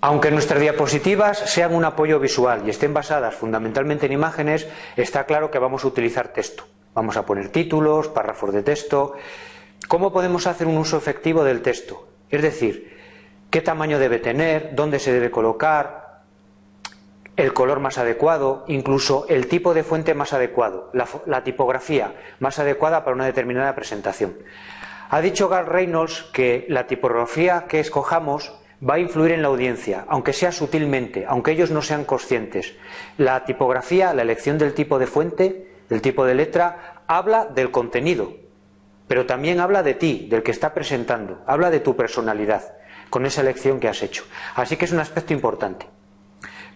Aunque nuestras diapositivas sean un apoyo visual y estén basadas fundamentalmente en imágenes, está claro que vamos a utilizar texto. Vamos a poner títulos, párrafos de texto. ¿Cómo podemos hacer un uso efectivo del texto? Es decir, qué tamaño debe tener, dónde se debe colocar, el color más adecuado, incluso el tipo de fuente más adecuado, la, tipografía más adecuada para una determinada presentación. Ha dicho Garth Reynolds que la tipografía que escojamos va a influir en la audiencia, aunque sea sutilmente, aunque ellos no sean conscientes. La tipografía, la elección del tipo de fuente, del tipo de letra, habla del contenido, pero también habla de ti, del que está presentando, habla de tu personalidad, con esa elección que has hecho. Así que es un aspecto importante.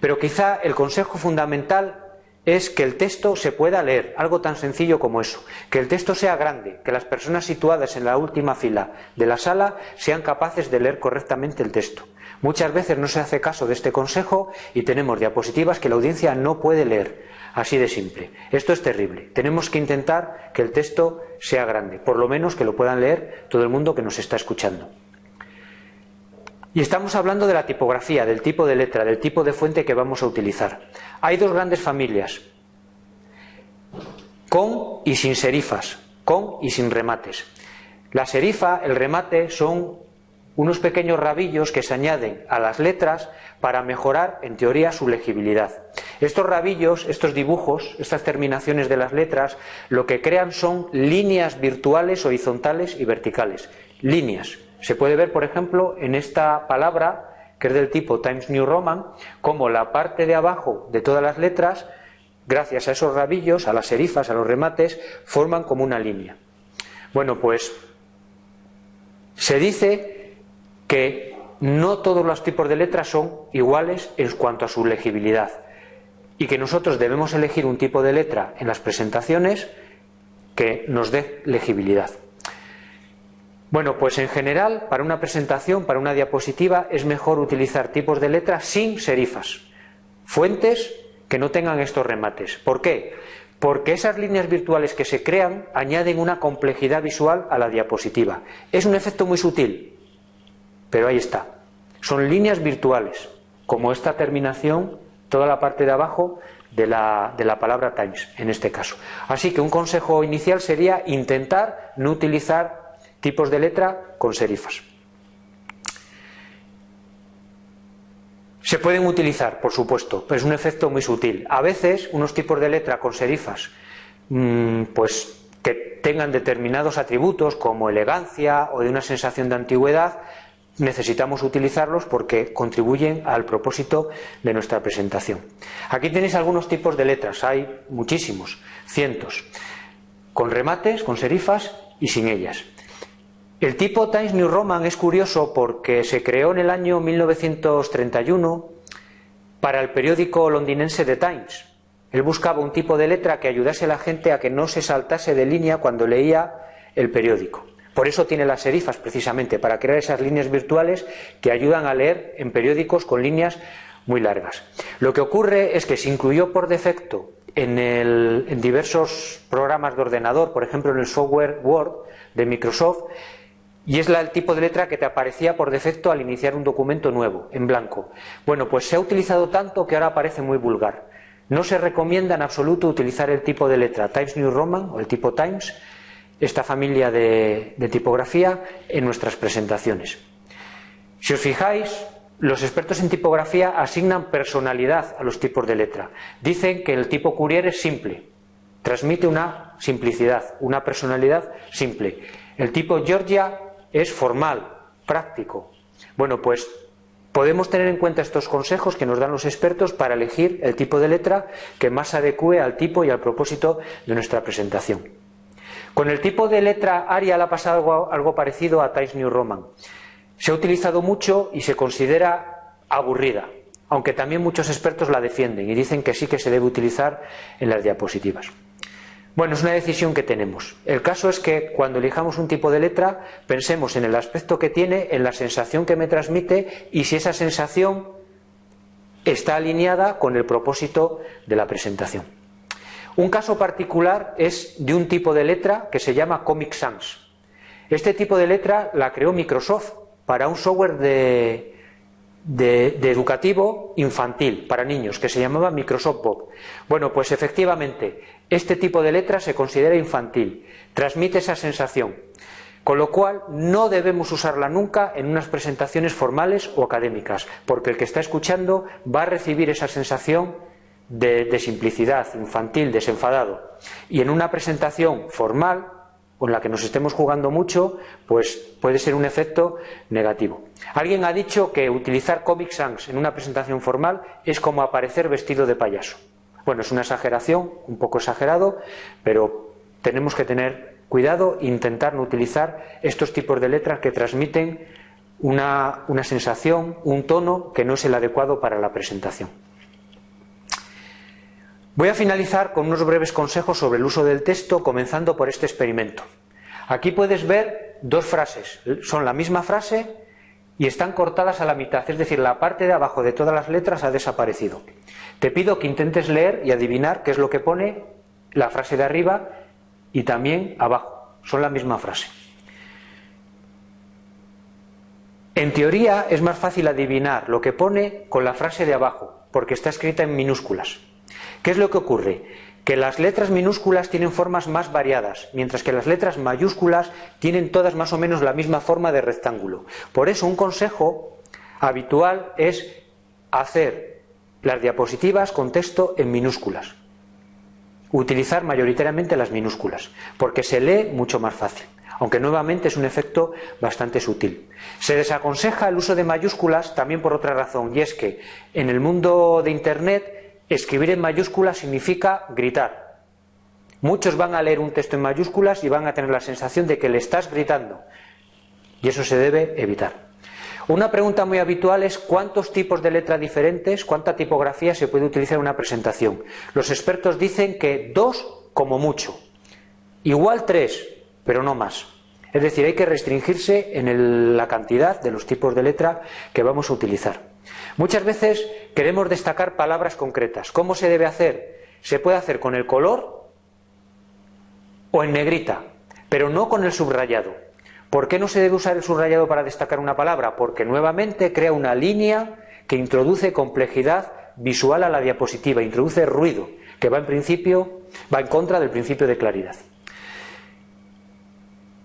Pero quizá el consejo fundamental es que el texto se pueda leer, algo tan sencillo como eso, que el texto sea grande, que las personas situadas en la última fila de la sala sean capaces de leer correctamente el texto. Muchas veces no se hace caso de este consejo y tenemos diapositivas que la audiencia no puede leer, así de simple. Esto es terrible. Tenemos que intentar que el texto sea grande, por lo menos que lo puedan leer todo el mundo que nos está escuchando. Y estamos hablando de la tipografía, del tipo de letra, del tipo de fuente que vamos a utilizar. Hay dos grandes familias, con y sin serifas, con y sin remates. La serifa, el remate, son unos pequeños rabillos que se añaden a las letras para mejorar, en teoría, su legibilidad. Estos rabillos, estos dibujos, estas terminaciones de las letras, lo que crean son líneas virtuales, horizontales y verticales. Líneas. Se puede ver, por ejemplo, en esta palabra, que es del tipo Times New Roman, como la parte de abajo de todas las letras, gracias a esos rabillos, a las serifas, a los remates, forman como una línea. Bueno, pues se dice que no todos los tipos de letras son iguales en cuanto a su legibilidad y que nosotros debemos elegir un tipo de letra en las presentaciones que nos dé legibilidad. Bueno, pues en general, para una presentación, para una diapositiva, es mejor utilizar tipos de letras sin serifas, fuentes que no tengan estos remates. ¿Por qué? Porque esas líneas virtuales que se crean añaden una complejidad visual a la diapositiva. Es un efecto muy sutil, pero ahí está. Son líneas virtuales, como esta terminación, toda la parte de abajo de la, de la, palabra Times, en este caso. Así que un consejo inicial sería intentar no utilizar tipos de letra con serifas. Se pueden utilizar, por supuesto, pero es un efecto muy sutil. A veces unos tipos de letra con serifas, mmm, pues que tengan determinados atributos como elegancia o de una sensación de antigüedad, necesitamos utilizarlos porque contribuyen al propósito de nuestra presentación. Aquí tenéis algunos tipos de letras, hay muchísimos, cientos, con remates, con serifas y sin ellas. El tipo Times New Roman es curioso porque se creó en el año 1931 para el periódico londinense The Times. Él buscaba un tipo de letra que ayudase a la gente a que no se saltase de línea cuando leía el periódico. Por eso tiene las serifas, precisamente, para crear esas líneas virtuales que ayudan a leer en periódicos con líneas muy largas. Lo que ocurre es que se incluyó por defecto en, en diversos programas de ordenador, por ejemplo en el software Word de Microsoft, y es el tipo de letra que te aparecía por defecto al iniciar un documento nuevo, en blanco. Bueno, pues se ha utilizado tanto que ahora parece muy vulgar. No se recomienda en absoluto utilizar el tipo de letra Times New Roman o el tipo Times, esta familia de, de tipografía, en nuestras presentaciones. Si os fijáis, los expertos en tipografía asignan personalidad a los tipos de letra. Dicen que el tipo Courier es simple, transmite una simplicidad, una personalidad simple. El tipo Georgia es formal, práctico. Bueno, pues podemos tener en cuenta estos consejos que nos dan los expertos para elegir el tipo de letra que más adecue al tipo y al propósito de nuestra presentación. Con el tipo de letra Arial ha pasado algo, parecido a Times New Roman. Se ha utilizado mucho y se considera aburrida, aunque también muchos expertos la defienden y dicen que sí que se debe utilizar en las diapositivas. Bueno, es una decisión que tenemos. El caso es que cuando elijamos un tipo de letra, pensemos en el aspecto que tiene, en la sensación que me transmite y si esa sensación está alineada con el propósito de la presentación. Un caso particular es de un tipo de letra que se llama Comic Sans. Este tipo de letra la creó Microsoft para un software de, de, educativo infantil para niños que se llamaba Microsoft Bob. Bueno, pues efectivamente, este tipo de letra se considera infantil, transmite esa sensación, con lo cual no debemos usarla nunca en unas presentaciones formales o académicas, porque el que está escuchando va a recibir esa sensación de, de simplicidad, infantil, desenfadado. Y en una presentación formal, con la que nos estemos jugando mucho, pues puede ser un efecto negativo. Alguien ha dicho que utilizar Comic Sans en una presentación formal es como aparecer vestido de payaso. Bueno, es una exageración, un poco exagerado, pero tenemos que tener cuidado e intentar no utilizar estos tipos de letras que transmiten una, una sensación, un tono que no es el adecuado para la presentación. Voy a finalizar con unos breves consejos sobre el uso del texto, comenzando por este experimento. Aquí puedes ver dos frases, son la misma frase y están cortadas a la mitad, es decir, la parte de abajo de todas las letras ha desaparecido. Te pido que intentes leer y adivinar qué es lo que pone la frase de arriba y también abajo, son la misma frase. En teoría es más fácil adivinar lo que pone con la frase de abajo, porque está escrita en minúsculas. ¿Qué es lo que ocurre? Que las letras minúsculas tienen formas más variadas, mientras que las letras mayúsculas tienen todas más o menos la misma forma de rectángulo. Por eso un consejo habitual es hacer las diapositivas con texto en minúsculas. Utilizar mayoritariamente las minúsculas, porque se lee mucho más fácil aunque nuevamente es un efecto bastante sutil. Se desaconseja el uso de mayúsculas también por otra razón, y es que en el mundo de Internet Escribir en mayúsculas significa gritar. Muchos van a leer un texto en mayúsculas y van a tener la sensación de que le estás gritando. Y eso se debe evitar. Una pregunta muy habitual es cuántos tipos de letra diferentes, cuánta tipografía se puede utilizar en una presentación. Los expertos dicen que dos como mucho. Igual tres, pero no más. Es decir, hay que restringirse en la cantidad de los tipos de letra que vamos a utilizar. Muchas veces queremos destacar palabras concretas. ¿Cómo se debe hacer? Se puede hacer con el color o en negrita, pero no con el subrayado. ¿Por qué no se debe usar el subrayado para destacar una palabra? Porque nuevamente crea una línea que introduce complejidad visual a la diapositiva, introduce ruido, que va en principio, va en contra del principio de claridad.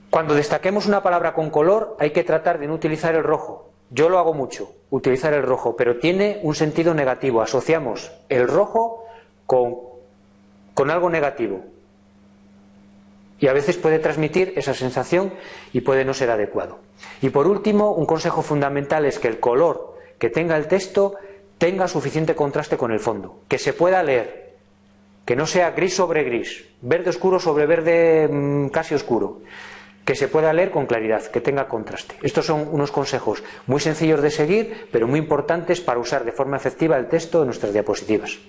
Cuando destaquemos una palabra con color hay que tratar de no utilizar el rojo, yo lo hago mucho, utilizar el rojo, pero tiene un sentido negativo. Asociamos el rojo con, con algo negativo. Y a veces puede transmitir esa sensación y puede no ser adecuado. Y por último, un consejo fundamental es que el color que tenga el texto tenga suficiente contraste con el fondo, que se pueda leer, que no sea gris sobre gris, verde oscuro sobre verde mm, casi oscuro, que se pueda leer con claridad, que tenga contraste. Estos son unos consejos muy sencillos de seguir, pero muy importantes para usar de forma efectiva el texto en nuestras diapositivas.